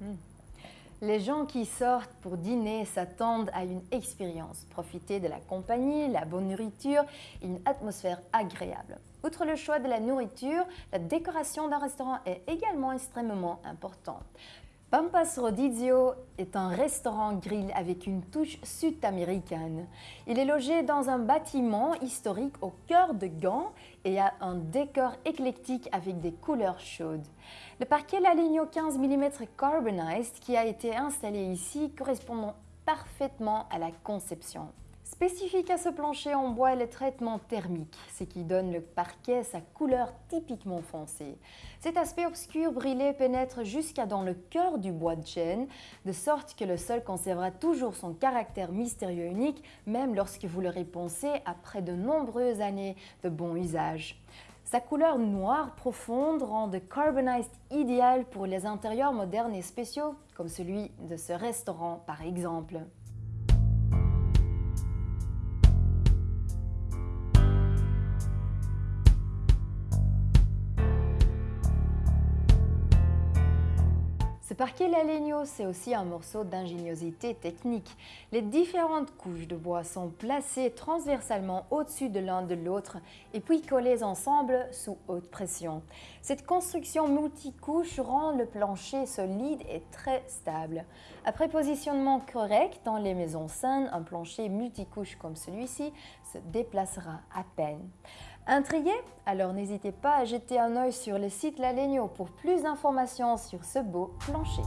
Hmm. Les gens qui sortent pour dîner s'attendent à une expérience. Profiter de la compagnie, la bonne nourriture une atmosphère agréable. Outre le choix de la nourriture, la décoration d'un restaurant est également extrêmement importante. Pampas Rodizio est un restaurant grill avec une touche sud-américaine. Il est logé dans un bâtiment historique au cœur de Gand et a un décor éclectique avec des couleurs chaudes. Le parquet Laligno 15 mm Carbonized qui a été installé ici correspond parfaitement à la conception. Spécifique à ce plancher en bois est le traitement thermique, ce qui donne le parquet sa couleur typiquement foncée. Cet aspect obscur brillé pénètre jusqu'à dans le cœur du bois de chêne, de sorte que le sol conservera toujours son caractère mystérieux unique, même lorsque vous le réponsez après de nombreuses années de bon usage. Sa couleur noire profonde rend The Carbonized idéal pour les intérieurs modernes et spéciaux, comme celui de ce restaurant par exemple. Ce parquet Lalegno, c'est aussi un morceau d'ingéniosité technique. Les différentes couches de bois sont placées transversalement au-dessus de l'un de l'autre et puis collées ensemble sous haute pression. Cette construction multicouche rend le plancher solide et très stable. Après positionnement correct dans les maisons saines, un plancher multicouche comme celui-ci se déplacera à peine. Intrigué? Alors n'hésitez pas à jeter un œil sur le site La pour plus d'informations sur ce beau plancher.